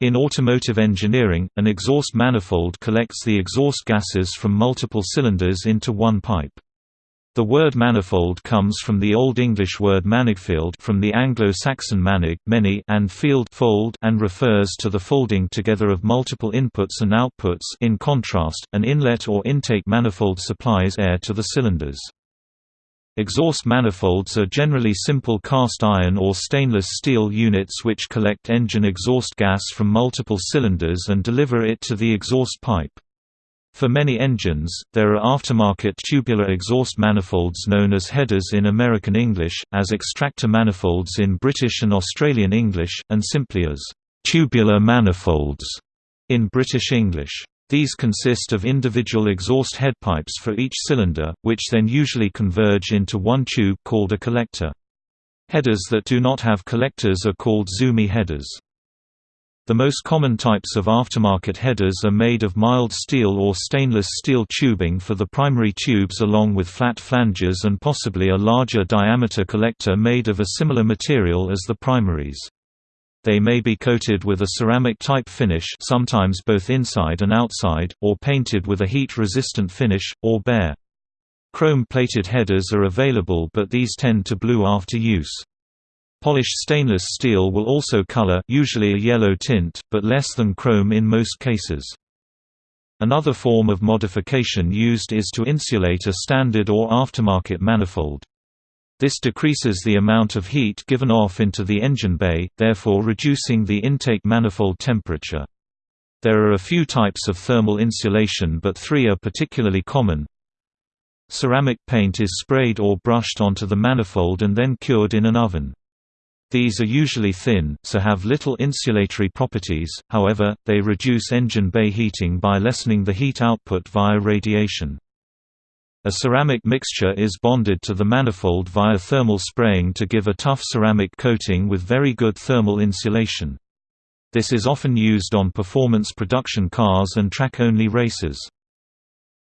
In automotive engineering, an exhaust manifold collects the exhaust gases from multiple cylinders into one pipe. The word manifold comes from the Old English word manifold from the Anglo-Saxon manig, many and feald fold and refers to the folding together of multiple inputs and outputs in contrast, an inlet or intake manifold supplies air to the cylinders. Exhaust manifolds are generally simple cast iron or stainless steel units which collect engine exhaust gas from multiple cylinders and deliver it to the exhaust pipe. For many engines, there are aftermarket tubular exhaust manifolds known as headers in American English, as extractor manifolds in British and Australian English, and simply as tubular manifolds in British English. These consist of individual exhaust headpipes for each cylinder, which then usually converge into one tube called a collector. Headers that do not have collectors are called zoomie headers. The most common types of aftermarket headers are made of mild steel or stainless steel tubing for the primary tubes along with flat flanges and possibly a larger diameter collector made of a similar material as the primaries. They may be coated with a ceramic-type finish sometimes both inside and outside, or painted with a heat-resistant finish, or bare. Chrome-plated headers are available but these tend to blue after use. Polished stainless steel will also color usually a yellow tint, but less than chrome in most cases. Another form of modification used is to insulate a standard or aftermarket manifold. This decreases the amount of heat given off into the engine bay, therefore reducing the intake manifold temperature. There are a few types of thermal insulation but three are particularly common. Ceramic paint is sprayed or brushed onto the manifold and then cured in an oven. These are usually thin, so have little insulatory properties, however, they reduce engine bay heating by lessening the heat output via radiation. A ceramic mixture is bonded to the manifold via thermal spraying to give a tough ceramic coating with very good thermal insulation. This is often used on performance production cars and track-only races.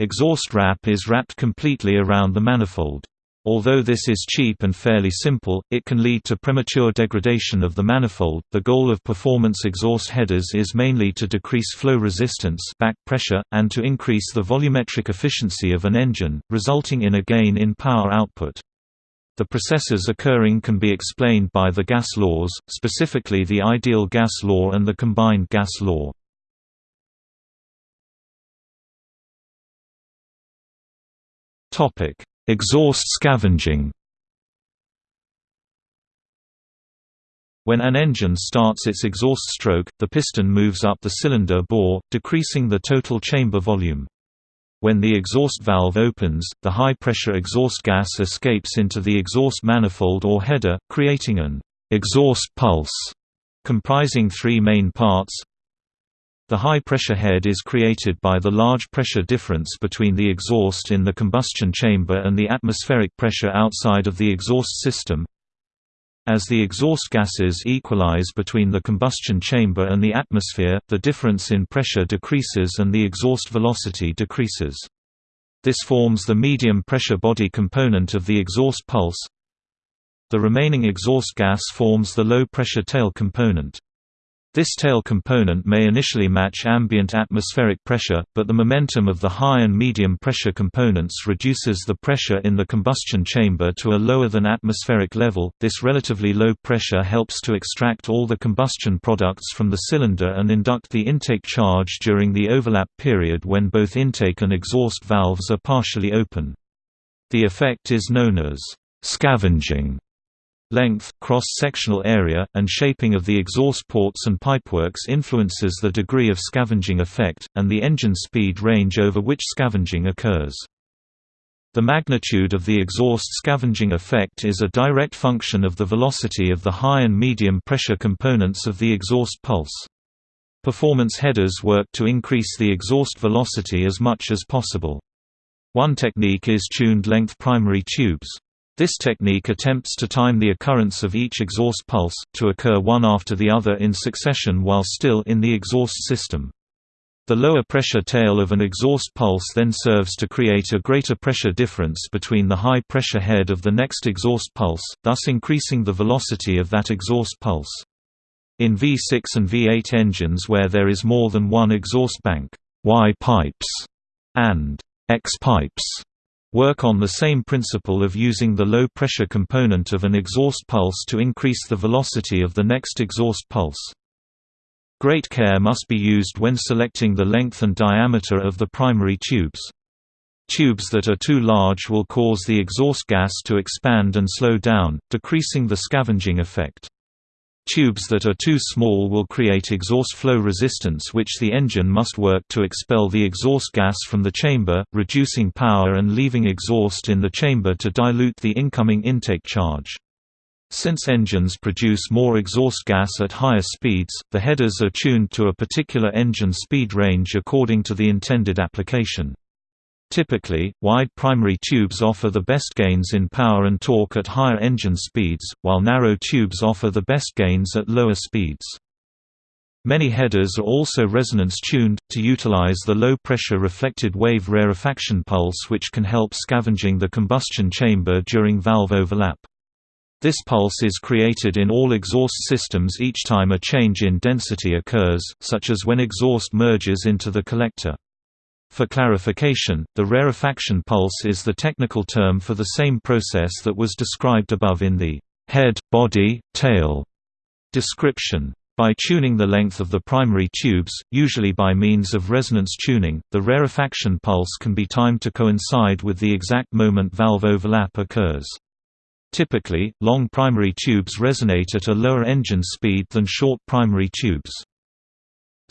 Exhaust wrap is wrapped completely around the manifold. Although this is cheap and fairly simple, it can lead to premature degradation of the manifold. The goal of performance exhaust headers is mainly to decrease flow resistance, back pressure, and to increase the volumetric efficiency of an engine, resulting in a gain in power output. The processes occurring can be explained by the gas laws, specifically the ideal gas law and the combined gas law. Topic: Exhaust scavenging When an engine starts its exhaust stroke, the piston moves up the cylinder bore, decreasing the total chamber volume. When the exhaust valve opens, the high-pressure exhaust gas escapes into the exhaust manifold or header, creating an exhaust pulse comprising three main parts the high-pressure head is created by the large pressure difference between the exhaust in the combustion chamber and the atmospheric pressure outside of the exhaust system. As the exhaust gases equalize between the combustion chamber and the atmosphere, the difference in pressure decreases and the exhaust velocity decreases. This forms the medium pressure body component of the exhaust pulse. The remaining exhaust gas forms the low pressure tail component. This tail component may initially match ambient atmospheric pressure, but the momentum of the high and medium pressure components reduces the pressure in the combustion chamber to a lower than atmospheric level. This relatively low pressure helps to extract all the combustion products from the cylinder and induct the intake charge during the overlap period when both intake and exhaust valves are partially open. The effect is known as scavenging length, cross-sectional area, and shaping of the exhaust ports and pipeworks influences the degree of scavenging effect, and the engine speed range over which scavenging occurs. The magnitude of the exhaust scavenging effect is a direct function of the velocity of the high and medium pressure components of the exhaust pulse. Performance headers work to increase the exhaust velocity as much as possible. One technique is tuned length primary tubes. This technique attempts to time the occurrence of each exhaust pulse, to occur one after the other in succession while still in the exhaust system. The lower pressure tail of an exhaust pulse then serves to create a greater pressure difference between the high pressure head of the next exhaust pulse, thus increasing the velocity of that exhaust pulse. In V6 and V8 engines where there is more than one exhaust bank, Y pipes and X pipes work on the same principle of using the low-pressure component of an exhaust pulse to increase the velocity of the next exhaust pulse. Great care must be used when selecting the length and diameter of the primary tubes. Tubes that are too large will cause the exhaust gas to expand and slow down, decreasing the scavenging effect. Tubes that are too small will create exhaust flow resistance which the engine must work to expel the exhaust gas from the chamber, reducing power and leaving exhaust in the chamber to dilute the incoming intake charge. Since engines produce more exhaust gas at higher speeds, the headers are tuned to a particular engine speed range according to the intended application. Typically, wide primary tubes offer the best gains in power and torque at higher engine speeds, while narrow tubes offer the best gains at lower speeds. Many headers are also resonance-tuned, to utilize the low-pressure reflected wave rarefaction pulse which can help scavenging the combustion chamber during valve overlap. This pulse is created in all exhaust systems each time a change in density occurs, such as when exhaust merges into the collector. For clarification, the rarefaction pulse is the technical term for the same process that was described above in the head, body, tail description. By tuning the length of the primary tubes, usually by means of resonance tuning, the rarefaction pulse can be timed to coincide with the exact moment valve overlap occurs. Typically, long primary tubes resonate at a lower engine speed than short primary tubes.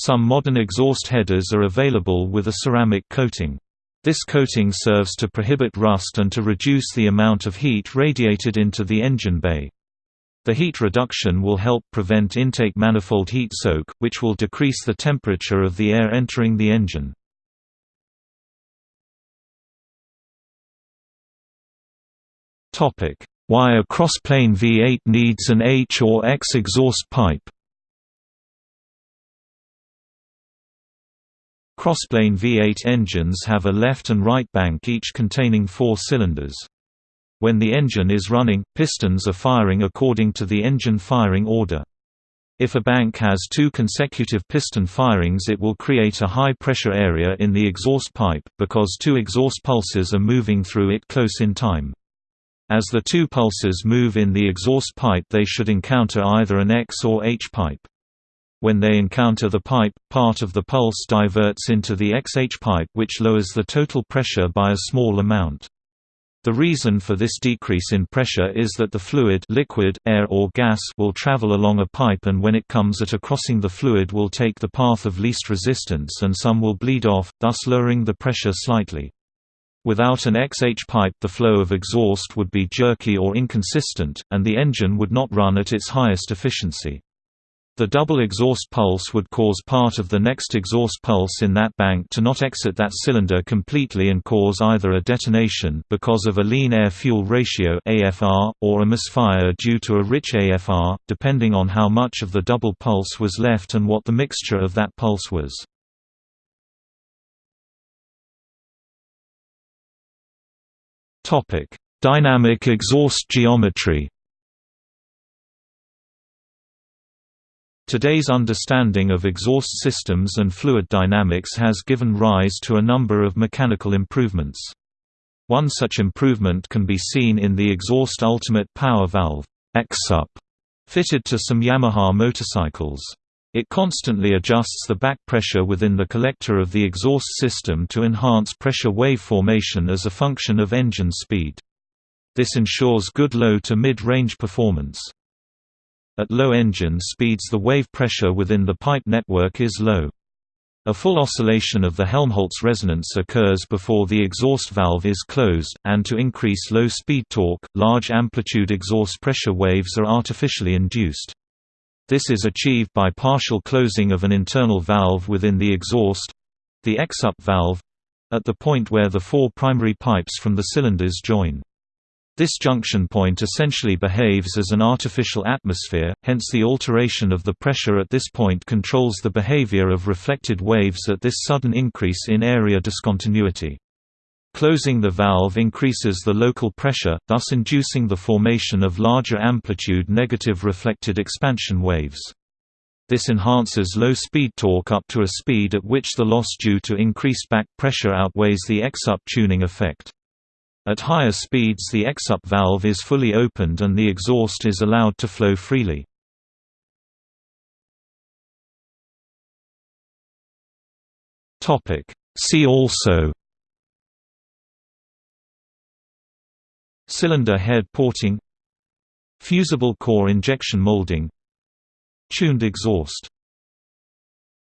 Some modern exhaust headers are available with a ceramic coating. This coating serves to prohibit rust and to reduce the amount of heat radiated into the engine bay. The heat reduction will help prevent intake manifold heat soak, which will decrease the temperature of the air entering the engine. Why a crossplane V8 needs an H or X exhaust pipe Crossplane V8 engines have a left and right bank each containing four cylinders. When the engine is running, pistons are firing according to the engine firing order. If a bank has two consecutive piston firings it will create a high pressure area in the exhaust pipe, because two exhaust pulses are moving through it close in time. As the two pulses move in the exhaust pipe they should encounter either an X or H pipe. When they encounter the pipe, part of the pulse diverts into the XH pipe which lowers the total pressure by a small amount. The reason for this decrease in pressure is that the fluid liquid, air or gas will travel along a pipe and when it comes at a crossing the fluid will take the path of least resistance and some will bleed off, thus lowering the pressure slightly. Without an XH pipe the flow of exhaust would be jerky or inconsistent, and the engine would not run at its highest efficiency. The double exhaust pulse would cause part of the next exhaust pulse in that bank to not exit that cylinder completely and cause either a detonation because of a lean air-fuel ratio AFR, or a misfire due to a rich AFR, depending on how much of the double pulse was left and what the mixture of that pulse was. Dynamic exhaust geometry Today's understanding of exhaust systems and fluid dynamics has given rise to a number of mechanical improvements. One such improvement can be seen in the exhaust ultimate power valve EXUP, fitted to some Yamaha motorcycles. It constantly adjusts the back pressure within the collector of the exhaust system to enhance pressure wave formation as a function of engine speed. This ensures good low to mid-range performance. At low engine speeds the wave pressure within the pipe network is low. A full oscillation of the Helmholtz resonance occurs before the exhaust valve is closed, and to increase low-speed torque, large amplitude exhaust pressure waves are artificially induced. This is achieved by partial closing of an internal valve within the exhaust—the EXUP valve—at the point where the four primary pipes from the cylinders join. This junction point essentially behaves as an artificial atmosphere, hence the alteration of the pressure at this point controls the behavior of reflected waves at this sudden increase in area discontinuity. Closing the valve increases the local pressure, thus inducing the formation of larger amplitude negative reflected expansion waves. This enhances low-speed torque up to a speed at which the loss due to increased back pressure outweighs the EXUP tuning effect. At higher speeds the EXUP valve is fully opened and the exhaust is allowed to flow freely. See also Cylinder head porting Fusible core injection molding Tuned exhaust